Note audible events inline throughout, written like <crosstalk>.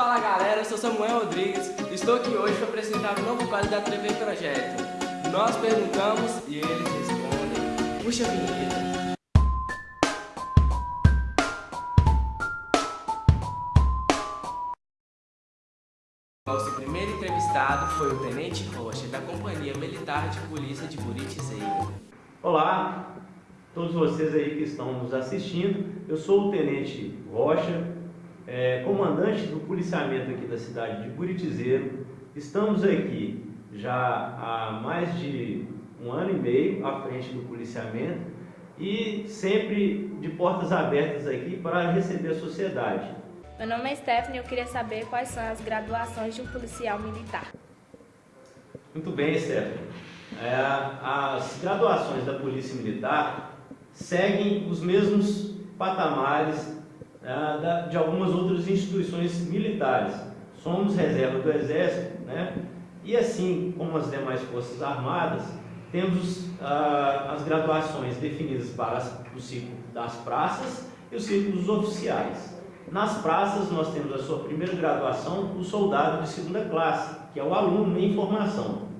Fala galera, eu sou Samuel Rodrigues, estou aqui hoje para apresentar o um novo quadro da TV Projeto. Nós perguntamos e eles respondem. Puxa a vinheta. Nosso primeiro entrevistado foi o Tenente Rocha, da Companhia Militar de Polícia de Buritizeira. Olá, todos vocês aí que estão nos assistindo. Eu sou o Tenente Rocha, é, comandante do policiamento aqui da cidade de Buritizeiro. Estamos aqui já há mais de um ano e meio à frente do policiamento e sempre de portas abertas aqui para receber a sociedade. Meu nome é Stephanie e eu queria saber quais são as graduações de um policial militar. Muito bem, Stephanie. É, as graduações da Polícia Militar seguem os mesmos patamares é, de algumas outras instituições militares. Somos reserva do Exército, né? e assim como as demais Forças Armadas, temos ah, as graduações definidas para as, o ciclo das praças e o ciclo dos oficiais. Nas praças, nós temos a sua primeira graduação, o soldado de segunda classe, que é o aluno em formação.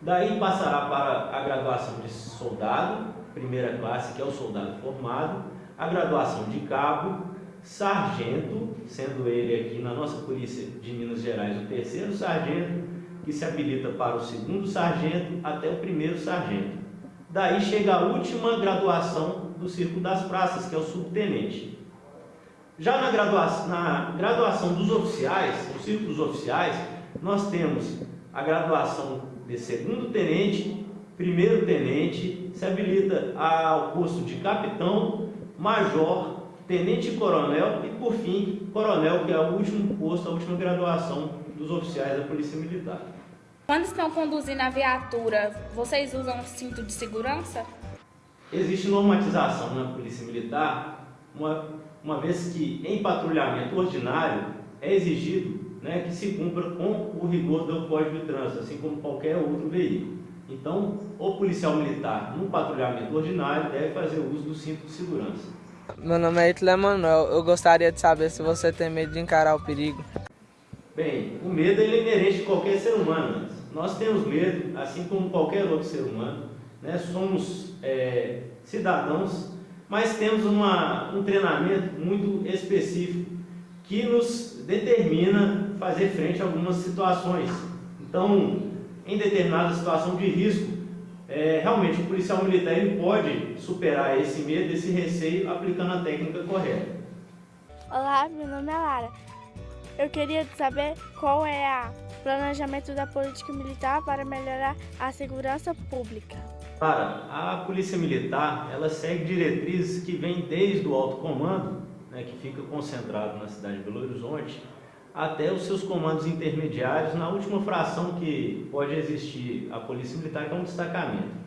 Daí passará para a graduação de soldado, primeira classe, que é o soldado formado, a graduação de cabo, sargento, sendo ele aqui na nossa polícia de Minas Gerais o terceiro sargento, que se habilita para o segundo sargento até o primeiro sargento. Daí chega a última graduação do Círculo das Praças, que é o subtenente. Já na graduação, na graduação dos oficiais, no Círculo dos Oficiais, nós temos a graduação de segundo tenente, primeiro tenente, se habilita ao posto de capitão, major, tenente-coronel e, por fim, coronel, que é o último posto, a última graduação dos oficiais da Polícia Militar. Quando estão conduzindo a viatura, vocês usam cinto de segurança? Existe normatização na Polícia Militar, uma, uma vez que em patrulhamento ordinário é exigido né, que se cumpra com o rigor do Código de Trânsito, assim como qualquer outro veículo. Então, o policial militar, no patrulhamento ordinário, deve fazer uso do cinto de segurança. Meu nome é Hitler Manuel. Eu gostaria de saber se você tem medo de encarar o perigo. Bem, o medo é inerente de qualquer ser humano. Nós temos medo, assim como qualquer outro ser humano. Né? Somos é, cidadãos, mas temos uma, um treinamento muito específico que nos determina fazer frente a algumas situações. Então, em determinada situação de risco, é, realmente o policial militar ele pode superar esse medo, esse receio, aplicando a técnica correta. Olá, meu nome é Lara. Eu queria saber qual é o planejamento da política militar para melhorar a segurança pública. Para a polícia militar, ela segue diretrizes que vêm desde o alto comando, né, que fica concentrado na cidade de Belo Horizonte, até os seus comandos intermediários, na última fração que pode existir a Polícia Militar, que é um destacamento.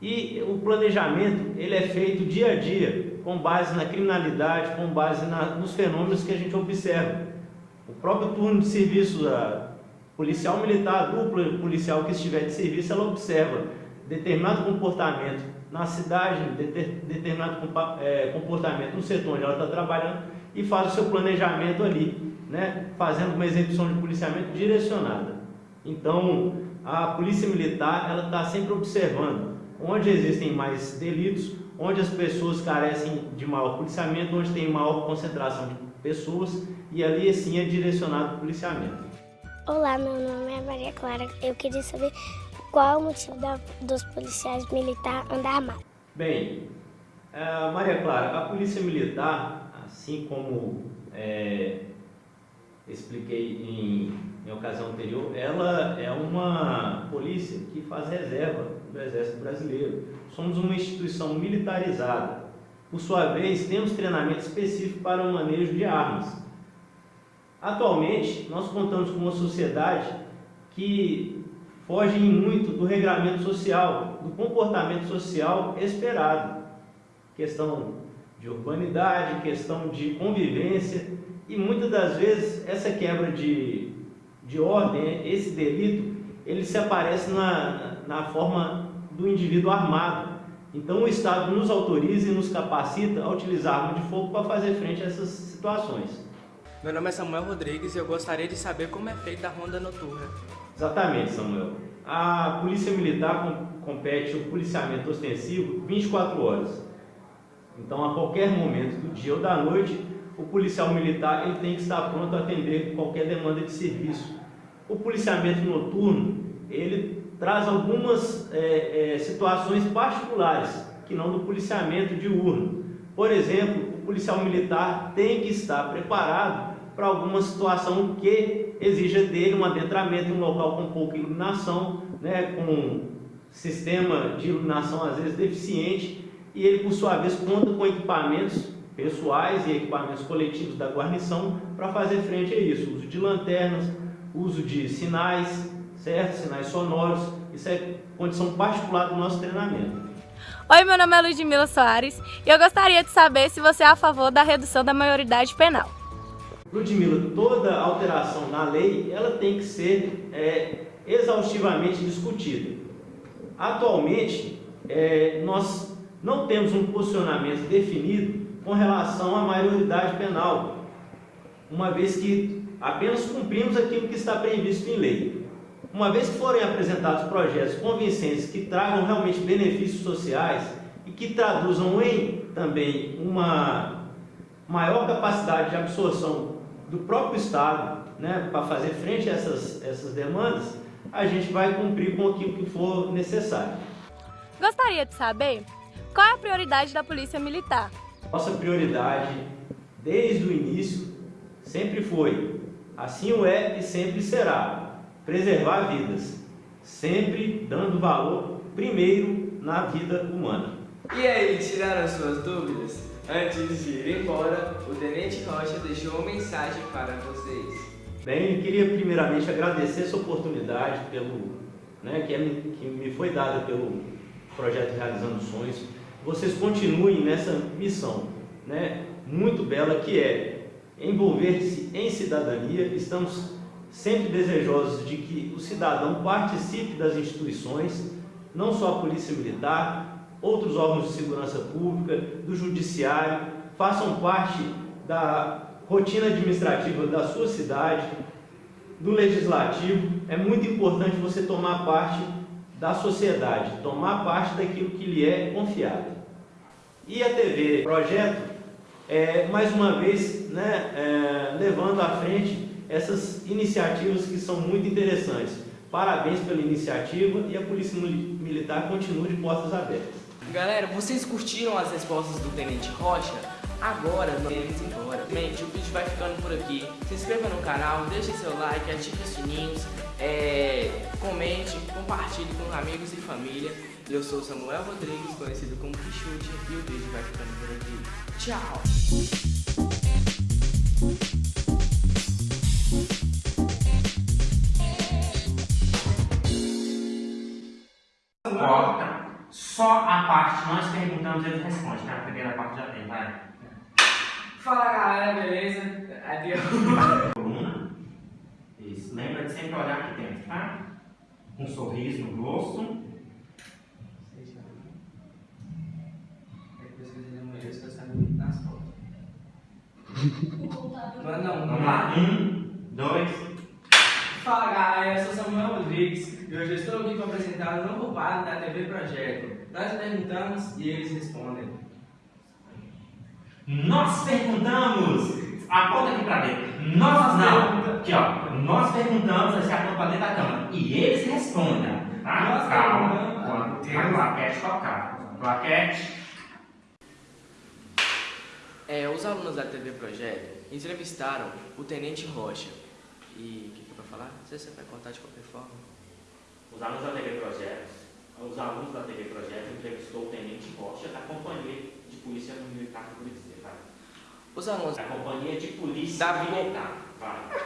E o planejamento ele é feito dia a dia, com base na criminalidade, com base na, nos fenômenos que a gente observa. O próprio turno de serviço, a policial militar, a dupla policial que estiver de serviço, ela observa determinado comportamento na cidade, determinado é, comportamento no setor onde ela está trabalhando e faz o seu planejamento ali né, fazendo uma execução de policiamento direcionada. Então, a polícia militar ela está sempre observando onde existem mais delitos, onde as pessoas carecem de maior policiamento, onde tem maior concentração de pessoas e ali sim é direcionado o policiamento. Olá, meu nome é Maria Clara. Eu queria saber qual é o motivo da, dos policiais militares andar armados. Bem, uh, Maria Clara, a polícia militar, assim como é, expliquei em, em ocasião anterior, ela é uma polícia que faz reserva do Exército Brasileiro. Somos uma instituição militarizada. Por sua vez, temos treinamento específico para o manejo de armas. Atualmente, nós contamos com uma sociedade que foge muito do regramento social, do comportamento social esperado. Questão de urbanidade, questão de convivência, e muitas das vezes essa quebra de, de ordem, esse delito, ele se aparece na, na forma do indivíduo armado. Então o Estado nos autoriza e nos capacita a utilizar arma de fogo para fazer frente a essas situações. Meu nome é Samuel Rodrigues e eu gostaria de saber como é feita a ronda noturna. Exatamente, Samuel. A Polícia Militar compete o policiamento ostensivo 24 horas. Então, a qualquer momento do dia ou da noite, o policial militar ele tem que estar pronto a atender qualquer demanda de serviço. O policiamento noturno, ele traz algumas é, é, situações particulares, que não do policiamento diurno. Por exemplo, o policial militar tem que estar preparado para alguma situação que exija dele um adentramento em um local com pouca iluminação, né, com sistema de iluminação às vezes deficiente, e ele por sua vez conta com equipamentos pessoais e equipamentos coletivos da guarnição para fazer frente a isso, uso de lanternas, uso de sinais, certo? Sinais sonoros, isso é condição particular do nosso treinamento. Oi, meu nome é Ludmila Soares e eu gostaria de saber se você é a favor da redução da maioridade penal. Ludmila, toda alteração na lei, ela tem que ser é, exaustivamente discutida. Atualmente, é, nós não temos um posicionamento definido com relação à maioridade penal, uma vez que apenas cumprimos aquilo que está previsto em lei. Uma vez que forem apresentados projetos convincentes que tragam realmente benefícios sociais e que traduzam em também uma maior capacidade de absorção do próprio Estado né, para fazer frente a essas, essas demandas, a gente vai cumprir com aquilo que for necessário. Gostaria de saber qual é a prioridade da Polícia Militar? Nossa prioridade, desde o início, sempre foi, assim o é e sempre será, preservar vidas, sempre dando valor primeiro na vida humana. E aí, tiraram suas dúvidas? Antes de ir embora, o Tenente Rocha deixou uma mensagem para vocês. Bem, queria primeiramente agradecer essa oportunidade pelo, né, que, é, que me foi dada pelo projeto Realizando Sonhos. Vocês continuem nessa missão, né, muito bela que é envolver-se em cidadania. Estamos sempre desejosos de que o cidadão participe das instituições, não só a Polícia Militar, outros órgãos de segurança pública, do Judiciário, façam parte da rotina administrativa da sua cidade, do legislativo, é muito importante você tomar parte da sociedade, tomar parte daquilo que lhe é confiado. E a TV Projeto, é, mais uma vez, né, é, levando à frente essas iniciativas que são muito interessantes. Parabéns pela iniciativa e a Polícia Militar continua de portas abertas. Galera, vocês curtiram as respostas do Tenente Rocha? Agora nós iremos embora. Gente, o vídeo vai ficando por aqui. Se inscreva no canal, deixe seu like, ative os sininhos, é, comente, compartilhe com amigos e família. Eu sou Samuel Rodrigues, conhecido como Pichute, e o vídeo vai ficando por aqui. Tchau! Corta. Só a parte nós perguntamos eles respondem, tá? A primeira parte já tem, vai. Fala galera, beleza? Adeus. <laughs> Coluna. Isso. Lembra de sempre olhar aqui dentro, tá? Um sorriso no rosto. Não, não, Vamos lá. Um, dois. Fala galera, eu sou Samuel Rodrigues e hoje eu estou aqui para apresentar o novo quadro da TV Projeto. Nós perguntamos e eles respondem. Nós perguntamos. Aponta aqui pra dentro. Nós não. Aqui, ó. Nós perguntamos, aí você aponta pra dentro da câmera. E eles respondem. Tá? Nós Calma. Quando a claquete tocar. Claquete. É, os alunos da TV Projeto entrevistaram o Tenente Rocha. E o que, que é para falar? Não sei se você vai contar de qualquer forma. Os alunos da TV Projetos, os alunos da TV Projeto entrevistou o Tenente Rocha da Companhia de Polícia Militar do Curitiba. Os alunos, Da Companhia de Polícia Da- Militar. Vai.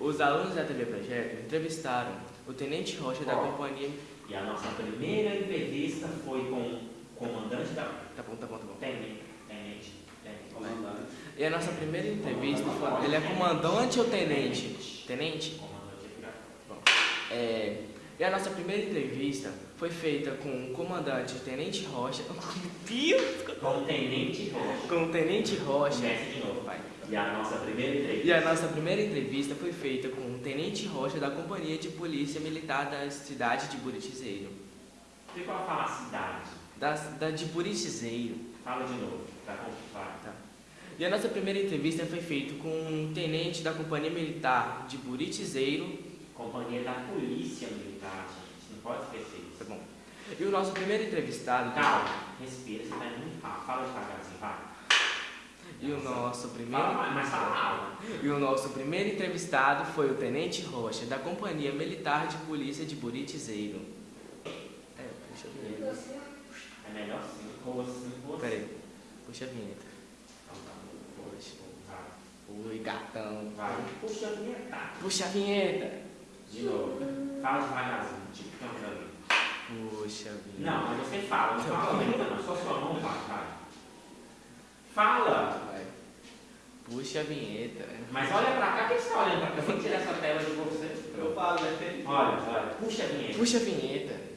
os alunos da TV Projeto entrevistaram o Tenente Rocha da companhia. E a nossa primeira entrevista foi com o comandante da Tá bom, tá bom, tá bom. Tenente, Tenente, Tenente, comandante. E a nossa primeira entrevista foi. Ele é comandante ou tenente? Tenente? Comandante de É, E a nossa primeira entrevista foi feita com o comandante Tenente Rocha. Deus! <laughs> Com o Tenente Rocha. Com o Tenente Rocha. Comece de novo, pai. E a nossa primeira entrevista. E a nossa primeira entrevista foi feita com o Tenente Rocha da Companhia de Polícia Militar da cidade de Buritizeiro. E qual fala a cidade? Da, da de Buritizeiro. Fala de novo. Tá complicado. Tá. E a nossa primeira entrevista foi feita com um tenente da Companhia Militar de Buritizeiro. Companhia da Polícia Militar, gente. Não pode esquecer isso. Tá bom. E o nosso primeiro entrevistado. Calma, respira, você tá indo muito rápido. Fala devagarzinho, vai. E o nosso primeiro. Fala mais, mas fala. E o nosso primeiro entrevistado foi o Tenente Rocha, da Companhia Militar de Polícia de Buritizeiro. É, puxa a vinheta. É melhor sim. Rosto, rosto. Peraí, puxa a vinheta. Então tá bom. Poxa. Oi, gatão. Vai. Puxa a vinheta. Puxa a vinheta. De novo. Fala devagarzinho, tipo ali. Puxa a vinheta. Não, mas você fala, não fala aumentando, só sua mão vai, vai. Fala! Vai. Puxa a vinheta. Mas olha pra cá, quem está olhando pra cá? Vem tirar essa tela de você. Eu falo, né? Olha, olha, puxa a vinheta. Puxa a vinheta.